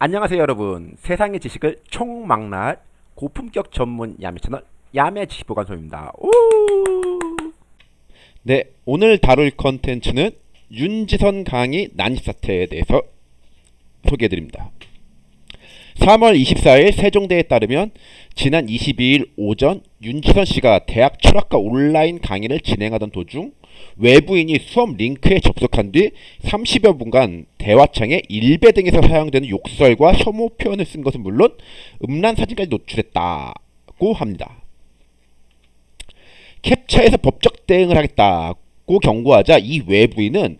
안녕하세요 여러분 세상의 지식을 총망라할 고품격 전문 야매 채널 야매 지식보관소입니다 오! 네, 오늘 다룰 컨텐츠는 윤지선 강의 난입 사태에 대해서 소개해드립니다. 3월 24일 세종대에 따르면 지난 22일 오전 윤지선 씨가 대학 철학과 온라인 강의를 진행하던 도중 외부인이 수업 링크에 접속한 뒤 30여 분간 대화창에 일배 등에서 사용되는 욕설과 혐오 표현을 쓴 것은 물론 음란 사진까지 노출했다고 합니다. 캡처해서 법적 대응을 하겠다고 경고하자 이 외부인은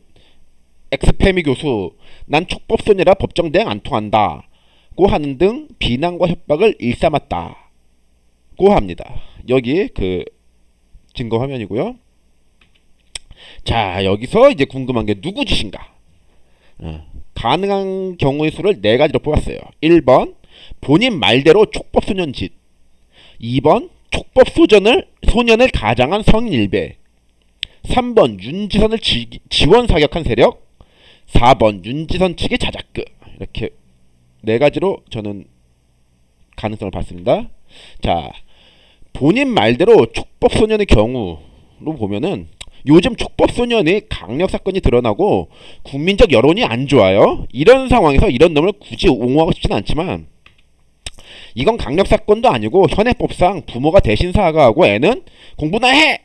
엑스페미 교수 난 촉법소녀라 법정 대응 안 통한다 고 하는 등 비난과 협박을 일삼았다 고 합니다. 여기 그 증거 화면이고요. 자 여기서 이제 궁금한 게 누구 짓인가? 어, 가능한 경우의 수를 네 가지로 뽑았어요. 1번 본인 말대로 촉법소년 짓 2번 촉법 소전을 소년을 가장한 성인 일배 3번 윤지선을 지, 지원 사격한 세력 4번 윤지선 측의 자작극 이렇게 네 가지로 저는 가능성을 봤습니다. 자 본인 말대로 촉법 소년의 경우로 보면은 요즘 촉법 소년의 강력 사건이 드러나고 국민적 여론이 안 좋아요. 이런 상황에서 이런 놈을 굳이 옹호하고 싶지는 않지만 이건 강력 사건도 아니고 현행법상 부모가 대신 사과하고 애는 공부나 해!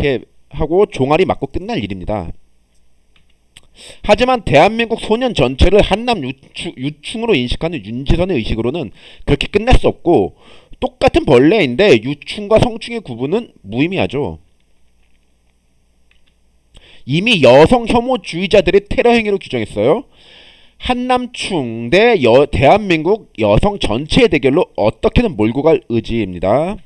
해 하고 종아리 맞고 끝날 일입니다. 하지만 대한민국 소년 전체를 한남 유충, 으로 인식하는 윤지선의 의식으로는 그렇게 끝낼 수 없고 똑같은 벌레인데 유충과 성충의 구분은 무의미하죠. 이미 여성 혐오주의자들의 테러 행위로 규정했어요. 한남충 대 여, 대한민국 여성 전체의 대결로 어떻게든 몰고 갈 의지입니다.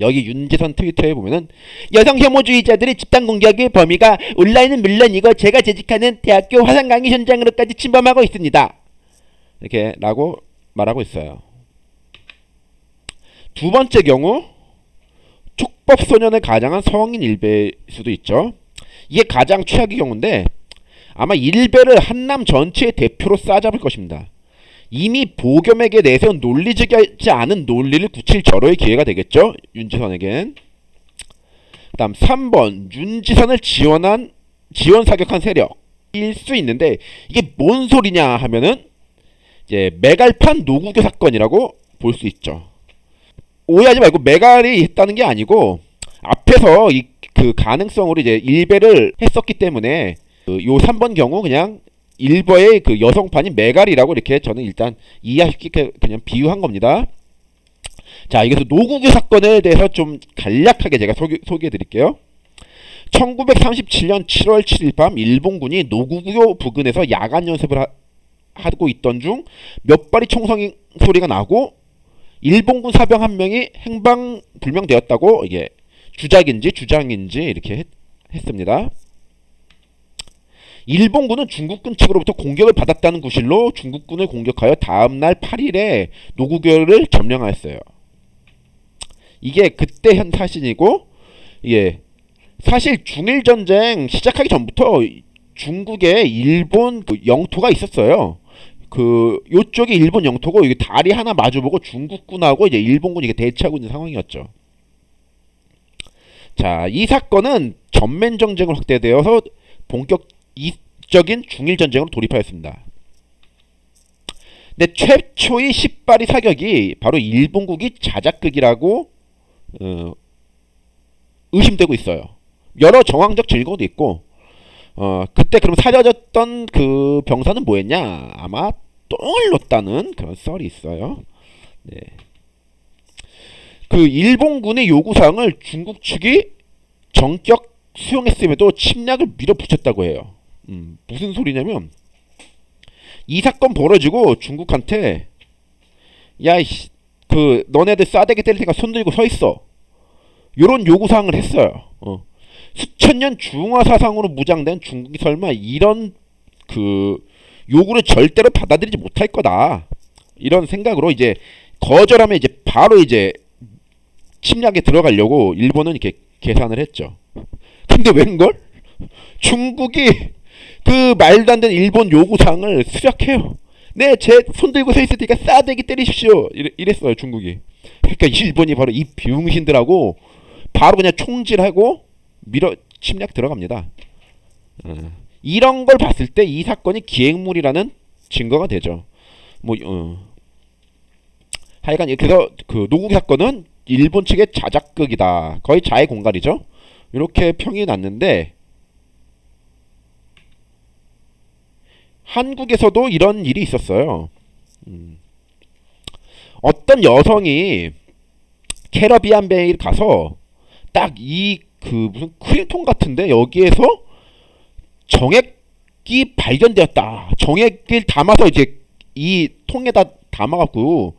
여기 윤지선 트위터에 보면은 여성 혐오주의자들의 집단 공격의 범위가 온라인은 물론이고 제가 재직하는 대학교 화상 강의 현장으로까지 침범하고 있습니다. 이렇게 라고 말하고 있어요. 두 번째 경우 촉법 소년을 가장한 성인 일배일 수도 있죠. 이게 가장 최악의 경우인데 아마 일베를 한남 전체의 대표로 싸잡을 것입니다. 이미 보겸에게 내세운 논리적이지 않은 논리를 굳힐 절호의 기회가 되겠죠. 윤지선에겐. 그 다음 3번 윤지선을 지원한 지원 사격한 세력일 수 있는데 이게 뭔 소리냐 하면은 이제 메갈판 노구교 사건이라고 볼 수 있죠. 오해하지 말고 메갈이 했다는 게 아니고 앞에서 이 그 가능성으로 이제 일배를 했었기 때문에 그요 3번 경우 그냥 일버의 그 여성판인 메갈이라고 이렇게 저는 일단 이해하시게 그냥 비유한 겁니다. 자, 여기서 노국의 사건에 대해서 좀 간략하게 제가 소개, 소개해 드릴게요. 1937년 7월 7일 밤 일본군이 노구교 부근에서 야간 연습을 하, 하고 있던 중 몇 발이 총성 소리가 나고 일본군 사병 한 명이 행방 불명되었다고 이게 주작인지 주장인지 이렇게 했, 했습니다. 일본군은 중국군 측으로부터 공격을 받았다는 구실로 중국군을 공격하여 다음날 8일에 노구교를 점령하였어요. 이게 그때 현 사실이고 예. 사실 중일전쟁 시작하기 전부터 중국에 일본 그 영토가 있었어요. 그 요쪽이 일본 영토고 이게 다리 하나 마주보고 중국군하고 이제 일본군이 대치하고 있는 상황이었죠. 자, 이 사건은 전면 정쟁을 확대되어서 본격 이적인 중일 전쟁으로 돌입하였습니다. 근데 최초의 10발이 사격이 바로 일본국이 자작극이라고 어, 의심되고 있어요. 여러 정황적 증거도 있고 어, 그때 그럼 사려졌던 그 병사는 뭐였냐? 아마 똥을 놓다는 그런 썰이 있어요. 네. 그 일본군의 요구사항을 중국 측이 정격 수용했음에도 침략을 밀어붙였다고 해요. 음, 무슨 소리냐면 이 사건 벌어지고 중국한테 야이씨 그 너네들 싸대기 때릴 테니까 손 들고 서 있어. 요런 요구사항을 했어요. 어. 수천 년 중화 사상으로 무장된 중국이 설마 이런 그 요구를 절대로 받아들이지 못할 거다. 이런 생각으로 이제 거절하면 이제 바로 이제 침략에 들어가려고 일본은 이렇게 계산을 했죠. 근데 웬걸? 중국이 그 말도 안 되는 일본 요구사항을 수락해요. 네, 제 손 들고 서 있을 테니까 싸대기 때리십시오. 이랬어요, 중국이. 그러니까 일본이 바로 이 비용신들하고 바로 그냥 총질하고 밀어 침략 들어갑니다. 어, 이런 걸 봤을 때 이 사건이 기획물이라는 증거가 되죠. 뭐 어. 하여간 그래서 그 노국 사건은 일본 측의 자작극이다. 거의 자해 공갈이죠. 이렇게 평이 났는데 한국에서도 이런 일이 있었어요. 음. 어떤 여성이 캐러비안 베이를 가서 딱 이 그 무슨 크림통 같은데 여기에서 정액이 발견되었다. 정액을 담아서 이제 이 통에다 담아갖고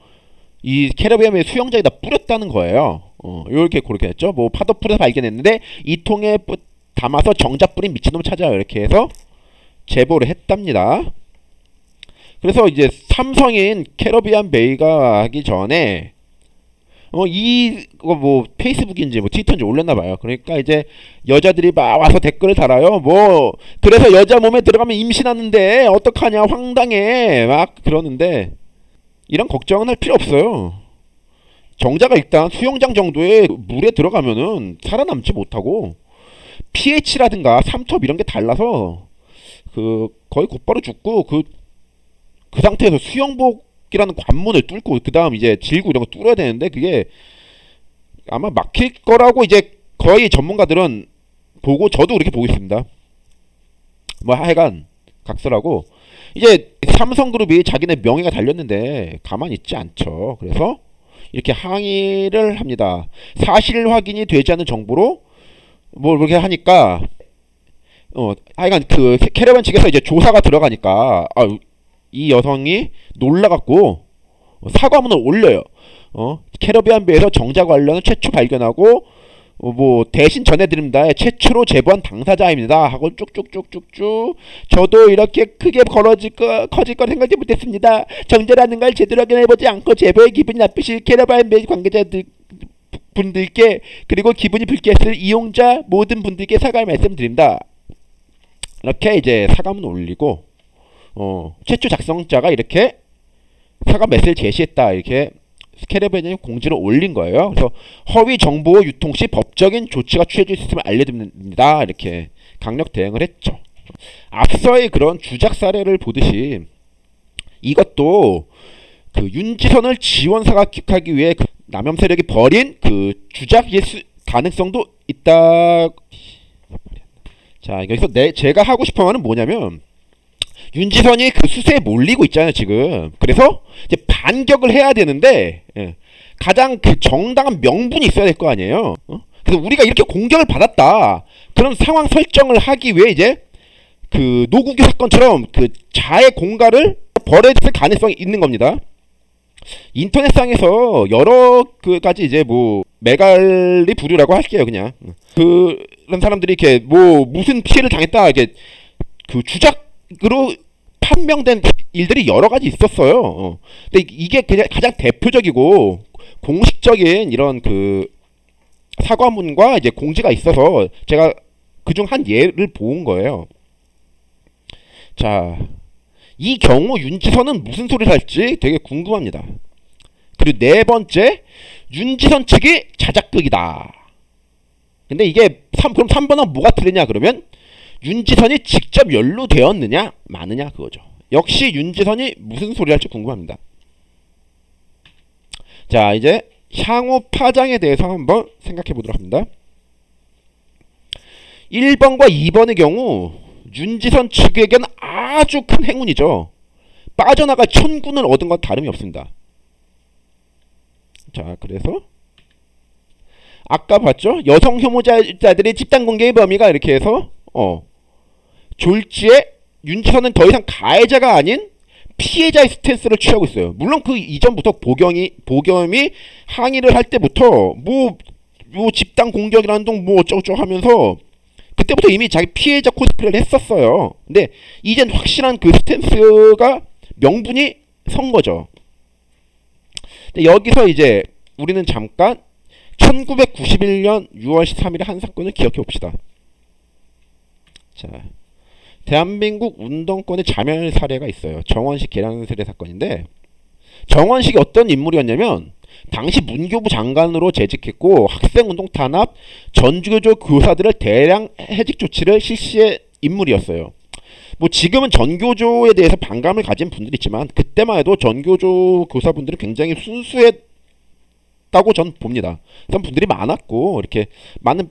이 캐러비안의 수영장에다 뿌렸다는 거예요. 어, 이렇게 그렇게 했죠. 뭐 파도 풀에서 발견했는데 이 통에 뿌- 담아서 정자 뿌린 미친놈 찾아요. 이렇게 해서 제보를 했답니다. 그래서 이제 삼성인 캐러비안 베이가 하기 전에 어 이 거 뭐 페이스북인지 뭐 트위터인지 올렸나 봐요. 그러니까 이제 여자들이 막 와서 댓글을 달아요. 뭐 그래서 여자 몸에 들어가면 임신하는데 어떡하냐 황당해 막 그러는데 이런 걱정은 할 필요 없어요. 정자가 일단 수영장 정도의 물에 들어가면은 살아남지 못하고 pH라든가 삼톱 이런 게 달라서 그 거의 곧바로 죽고 그 그 상태에서 수영복이라는 관문을 뚫고 그 다음 이제 질구 이런 거 뚫어야 되는데 그게 아마 막힐 거라고 이제 거의 전문가들은 보고 저도 그렇게 보고 있습니다. 뭐 하여간 각설하고 이제 삼성그룹이 자기네 명예가 달렸는데 가만히 있지 않죠. 그래서 이렇게 항의를 합니다. 사실 확인이 되지 않은 정보로 뭐 그렇게 하니까 어 하여간 그 캐러반 측에서 이제 조사가 들어가니까 아, 이 여성이 놀라갖고 사과문을 올려요. 어 캐러비안 배에서 정자 관련을 최초 발견하고 어, 뭐 대신 전해드립니다. 최초로 제보한 당사자입니다. 하고 쭉쭉쭉쭉쭉 저도 이렇게 크게 벌어질 거 커질 걸 생각지 못했습니다. 정자라는 걸 제대로 확인해보지 않고 제보에 기분이 나쁘실 캐러비안 배 관계자들 분들께 그리고 기분이 불쾌했을 이용자 모든 분들께 사과의 말씀드립니다. 이렇게 이제 사과문 올리고 어, 최초 작성자가 이렇게 사과 메시지를 제시했다 이렇게 스캐레벤이 공지를 올린 거예요. 그래서 허위 정보 유통 시 법적인 조치가 취해질 수 있음을 알려드립니다. 이렇게 강력 대응을 했죠. 앞서의 그런 주작 사례를 보듯이 이것도 그 윤지선을 지원사가 기하기 위해 그 남염 세력이 벌인 그 주작의 수, 가능성도 있다. 자 여기서 내 제가 하고 싶은 말은 뭐냐면 윤지선이 그 수세에 몰리고 있잖아요 지금. 그래서 이제 반격을 해야 되는데 예, 가장 그 정당한 명분이 있어야 될 거 아니에요. 어? 그래서 우리가 이렇게 공격을 받았다 그런 상황 설정을 하기 위해 이제 그 노국유 사건처럼 그 자해 공갈을 벌여질 가능성이 있는 겁니다. 인터넷상에서 여러 그 가지 이제 뭐 메갈리 부류라고 할게요 그냥 그런 사람들이 이렇게 뭐 무슨 피해를 당했다 이렇게 그 주작 으로 판명된 일들이 여러 가지 있었어요. 어. 근데 이게 그냥 가장 대표적이고 공식적인 이런 그 사과문과 이제 공지가 있어서 제가 그중 한 예를 본 거예요. 자, 이 경우 윤지선은 무슨 소리를 할지 되게 궁금합니다. 그리고 네 번째, 윤지선 측이 자작극이다. 근데 이게 3, 그럼 3번은 뭐가 틀리냐 그러면 윤지선이 직접 연루되었느냐 마느냐 그거죠. 역시 윤지선이 무슨 소리 할지 궁금합니다. 자 이제 향후 파장에 대해서 한번 생각해 보도록 합니다. 1번과 2번의 경우 윤지선 측에겐 아주 큰 행운이죠. 빠져나갈 천군을 얻은 건 다름이 없습니다. 자 그래서 아까 봤죠? 여성 혐오자들의 집단 공격의 범위가 이렇게 해서 어 졸지에 윤지선은 더 이상 가해자가 아닌 피해자의 스탠스를 취하고 있어요. 물론 그 이전부터 보경이 보겸이 항의를 할 때부터 뭐, 뭐 집단 공격이라는 둥뭐 어쩌고저쩌고 하면서 그때부터 이미 자기 피해자 코스프레를 했었어요. 근데 이젠 확실한 그 스탠스가 명분이 선 거죠. 여기서 이제 우리는 잠깐 1991년 6월 13일의 한 사건을 기억해 봅시다. 자, 대한민국 운동권의 자멸 사례가 있어요. 정원식 계량 세례 사건인데 정원식이 어떤 인물이었냐면 당시 문교부 장관으로 재직했고 학생운동 탄압, 전교조 교사들을 대량 해직 조치를 실시한 인물이었어요. 뭐 지금은 전교조에 대해서 반감을 가진 분들이 있지만 그때만 해도 전교조 교사분들은 굉장히 순수했다고 전 봅니다. 그런 분들이 많았고 이렇게 많은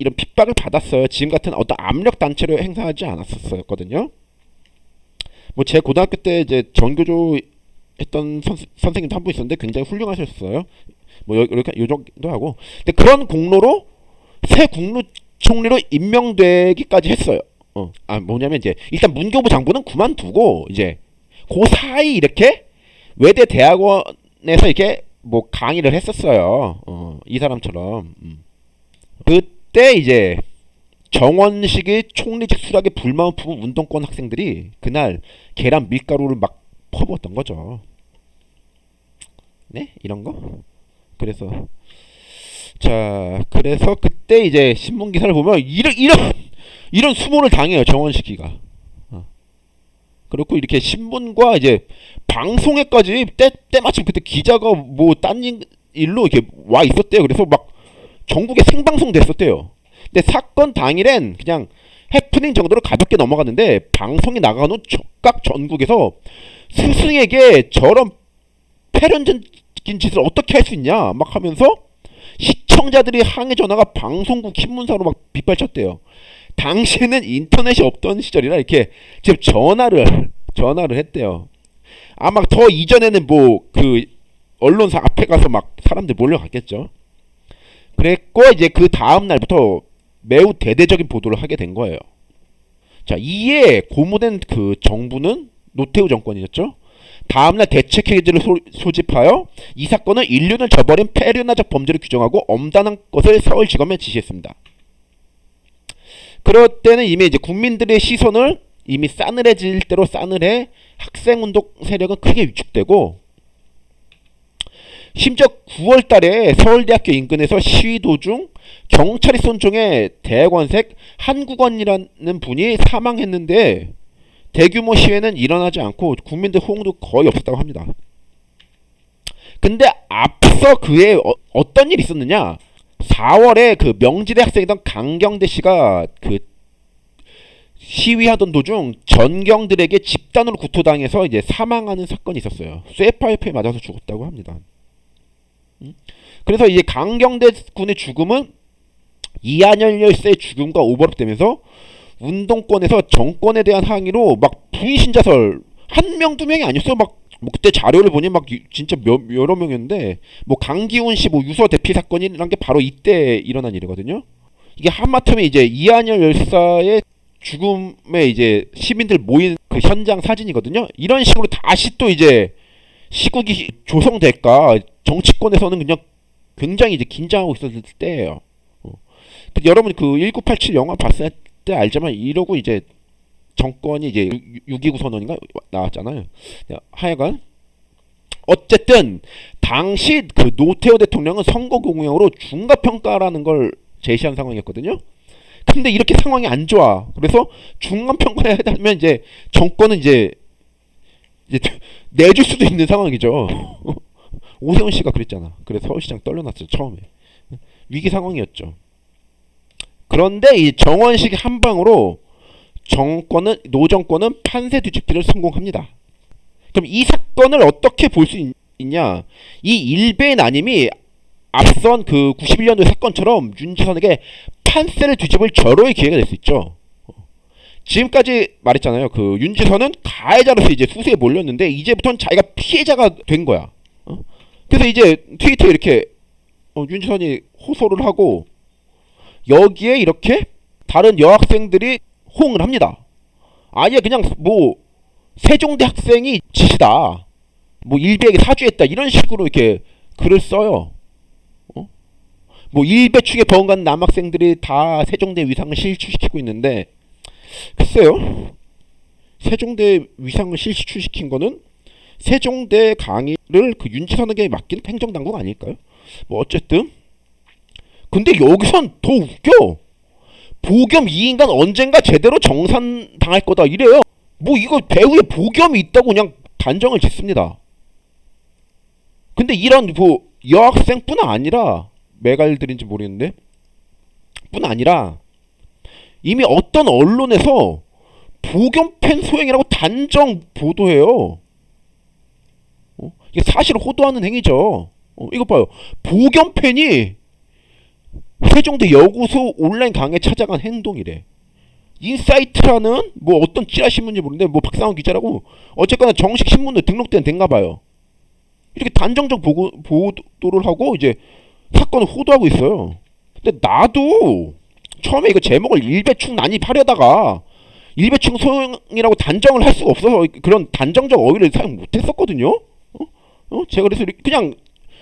이런 핍박을 받았어요. 지금 같은 어떤 압력 단체로 행사하지 않았었거든요. 뭐 제 고등학교 때 이제 전교조 했던 선, 선생님도 한 분 있었는데 굉장히 훌륭하셨어요. 뭐 여- 이렇게 요 정도 하고 근데 그런 공로로 새 국무총리로 임명되기까지 했어요. 어, 아 뭐냐면 이제 일단 문교부 장부는 그만두고 이제 그 사이 이렇게 외대 대학원에서 이렇게 뭐 강의를 했었어요. 어, 이 사람처럼. 음. 그 때 이제 정원식의 총리직 수락에 불만을 품은 운동권 학생들이 그날 계란 밀가루를 막 퍼부었던 거죠. 네? 이런 거? 그래서 자, 그래서 그때 이제 신문 기사를 보면 이런 이런 이런 수모를 당해요 정원식이가. 어. 그렇고 이렇게 신문과 이제 방송에까지 때 때마침 그때 기자가 뭐 딴 일로 이렇게 와 있었대요. 그래서 막 전국에 생방송 됐었대요. 근데 사건 당일엔 그냥 해프닝 정도로 가볍게 넘어갔는데 방송이 나간 후 적각 전국에서 스승에게 저런 패륜적인 짓을 어떻게 할 수 있냐 막 하면서 시청자들이 항해 전화가 방송국 신문사로 막 빗발쳤대요. 당시에는 인터넷이 없던 시절이라 이렇게 지금 전화를 전화를 했대요. 아마 더 이전에는 뭐 그 언론사 앞에 가서 막 사람들 몰려갔겠죠. 그랬고 이제 그 다음 날부터 매우 대대적인 보도를 하게 된 거예요. 자, 이에 고무된 그 정부는 노태우 정권이었죠. 다음날 대책회의를 소집하여 이 사건은 인륜을 저버린 폐륜화적 범죄를 규정하고 엄단한 것을 서울지검에 지시했습니다. 그럴 때는 이미 이제 국민들의 시선을 이미 싸늘해질 대로 싸늘해 학생운동 세력은 크게 위축되고 심지어 9월 달에 서울대학교 인근에서 시위 도중 경찰이 쏜 총에 대관색 한국원이라는 분이 사망했는데 대규모 시위는 일어나지 않고 국민들 호응도 거의 없었다고 합니다. 근데 앞서 그에 어, 떤 일이 있었느냐? 4월에 그 명지대 학생이던 강경대 씨가 그 시위하던 도중 전경들에게 집단으로 구토당해서 이제 사망하는 사건이 있었어요. 쇠파이프에 맞아서 죽었다고 합니다. 그래서 이제 강경대 군의 죽음은 이한열 열사의 죽음과 오버랩되면서 운동권에서 정권에 대한 항의로 막 부인신자설 한 명 두 명이 아니었어 막 뭐 그때 자료를 보니 막 진짜 몇, 여러 명이었는데 뭐 강기훈 씨 뭐 유서 대피 사건이란 게 바로 이때 일어난 일이거든요. 이게 하마터면 이제 이한열 열사의 죽음에 이제 시민들 모인 그 현장 사진이거든요. 이런 식으로 다시 또 이제 시국이 조성될까 정치권에서는 그냥 굉장히 이제 긴장하고 있었을 때예요. 어. 그 여러분 그 1987 영화 봤을 때 알지만 이러고 이제 정권이 이제 6.29 선언인가 나왔잖아요. 하여간 어쨌든 당시 그 노태우 대통령은 선거 공약으로 중과 평가라는 걸 제시한 상황이었거든요. 근데 이렇게 상황이 안 좋아. 그래서 중간 평가에 하면 이제 정권은 이제 이제 내줄 수도 있는 상황이죠. 오세훈 씨가 그랬잖아. 그래서 서울시장 떨려놨죠 처음에 위기 상황이었죠. 그런데 이 정원식 한 방으로 정권은 노정권은 판세 뒤집기를 성공합니다. 그럼 이 사건을 어떻게 볼 수 있냐? 이 일베의 난임이 앞선 그 91년도 사건처럼 윤지선에게 판세를 뒤집을 절호의 기회가 될 수 있죠. 지금까지 말했잖아요. 그 윤지선은 가해자로서 이제 수세에 몰렸는데 이제부터는 자기가 피해자가 된 거야. 어? 그래서 이제 트위터에 이렇게 어, 윤지선이 호소를 하고 여기에 이렇게 다른 여학생들이 호응을 합니다. 아예 그냥 뭐 세종대 학생이 짓이다. 뭐 일베에게 사주했다. 이런 식으로 이렇게 글을 써요. 어? 뭐 일베 측에 버금간 남학생들이 다 세종대 위상을 실추시키고 있는데 글쎄요. 세종대 위상을 실추시킨 거는 세종대 강의를 그 윤지선에게 맡긴 행정당국 아닐까요? 뭐 어쨌든 근데 여기선 더 웃겨. 보겸 이 인간 언젠가 제대로 정산 당할 거다 이래요. 뭐 이거 배우에 보겸이 있다고 그냥 단정을 짓습니다. 근데 이런 뭐 여학생뿐 아니라 메갈들인지 모르겠는데 뿐 아니라 이미 어떤 언론에서 보겸팬 소행이라고 단정 보도해요. 어? 이게 사실 호도하는 행위죠. 어, 이거 봐요. 보겸팬이 세종대 여교수 온라인 강의에 찾아간 행동이래. 인사이트라는 뭐 어떤 찌라 신문인지 모르는데 뭐 박상원 기자라고 어쨌거나 정식 신문에 등록된 된가 봐요. 이렇게 단정적 보고, 보도를 하고 이제 사건을 호도하고 있어요. 근데 나도 처음에 이거 제목을 일배충 난입하려다가 일배충 소형이라고 단정을 할 수가 없어서 그런 단정적 어휘를 사용 못했었거든요. 어? 어? 제가 그래서 그냥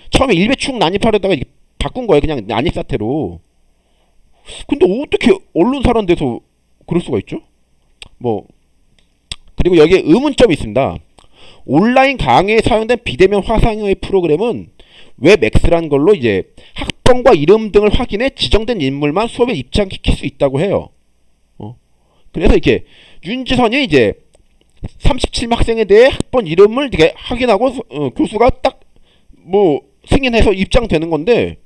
처음에 일배충 난입하려다가 바꾼 거예요. 그냥 난입 사태로. 근데 어떻게 언론사란 데서 그럴 수가 있죠? 뭐 그리고 여기에 의문점이 있습니다. 온라인 강의에 사용된 비대면 화상의 프로그램은 웹엑스라는 걸로 이제 학 번과 이름 등을 확인해 지정된 인물만 수업에 입장시킬 수 있다고 해요. 어? 그래서 이렇게 윤지선이 이제 37명 학생에 대해 학번 이름을 이렇게 확인하고 어, 교수가 딱 뭐 승인해서 입장되는 건데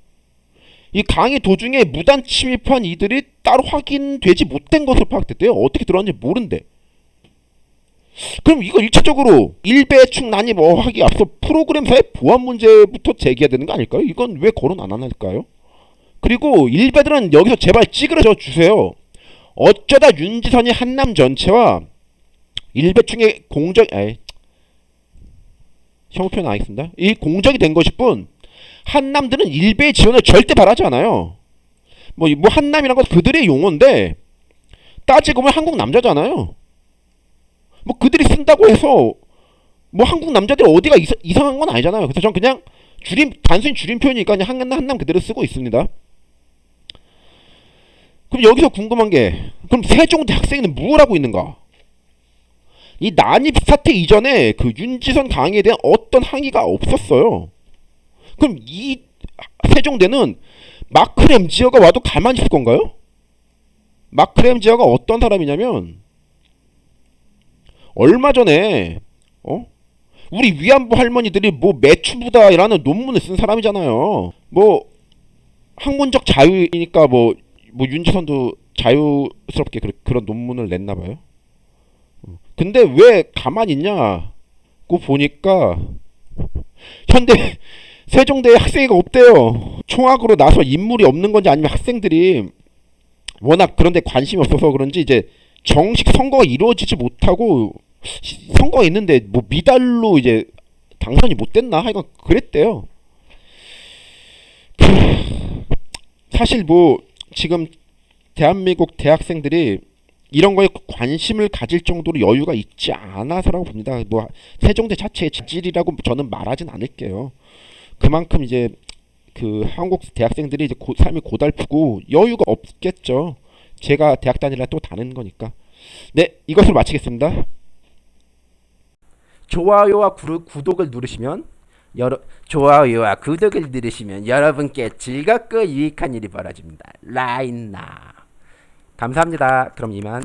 이 강의 도중에 무단 침입한 이들이 따로 확인되지 못된 것으로 파악됐대요. 어떻게 들어왔는지 모른대. 그럼 이거 일차적으로 일배충 난입 어학이 앞서 프로그램사의 보안 문제부터 제기해야 되는 거 아닐까요? 이건 왜 거론 안 할까요? 그리고 일배들은 여기서 제발 찌그러져 주세요. 어쩌다 윤지선이 한남 전체와 일배충의 공적 에이 혐오 표현 안 하겠습니다. 이 공적이 된 것일 뿐 한남들은 일배의 지원을 절대 바라지 않아요. 뭐, 뭐 한남이란 건 그들의 용어인데 따지고 보면 한국 남자잖아요. 뭐 그들이 쓴다고 해서 뭐 한국 남자들 어디가 이사, 이상한 건 아니잖아요. 그래서 전 그냥 줄임 단순히 줄임 표현이니까 그냥 한남 한남 그대로 쓰고 있습니다. 그럼 여기서 궁금한 게 그럼 세종대 학생은 무엇 하고 있는가? 이 난입 사태 이전에 그 윤지선 강의에 대한 어떤 항의가 없었어요. 그럼 이 세종대는 마크 램지어가 와도 가만히 있을 건가요? 마크 램지어가 어떤 사람이냐면 얼마 전에 어? 우리 위안부 할머니들이 뭐 매춘부다라는 논문을 쓴 사람이잖아요. 뭐 학문적 자유이니까 뭐, 뭐 윤지선도 자유스럽게 그, 그런 논문을 냈나 봐요. 근데 왜 가만히 있냐고 보니까 현대 세종대에 학생회가 없대요. 총학으로 나서 인물이 없는 건지 아니면 학생들이 워낙 그런데 관심이 없어서 그런지 이제 정식 선거가 이루어지지 못하고 있는데 뭐 미달로 이제 당선이 못 됐나 하여간 그랬대요. 그, 사실 뭐 지금 대한민국 대학생들이 이런 거에 관심을 가질 정도로 여유가 있지 않아서라고 봅니다. 뭐 세종대 자체의 질이라고 저는 말하진 않을게요. 그만큼 이제 그 한국 대학생들이 이제 고, 삶이 고달프고 여유가 없겠죠. 제가 대학 다니라 또 다른 거니까. 네, 이것을 마치겠습니다. 좋아요와 구, 구독을 누르시면 여러 좋아요와 구독을 누르시면 여러분께 즐겁고 유익한 일이 벌어집니다. 라인나 감사합니다. 그럼 이만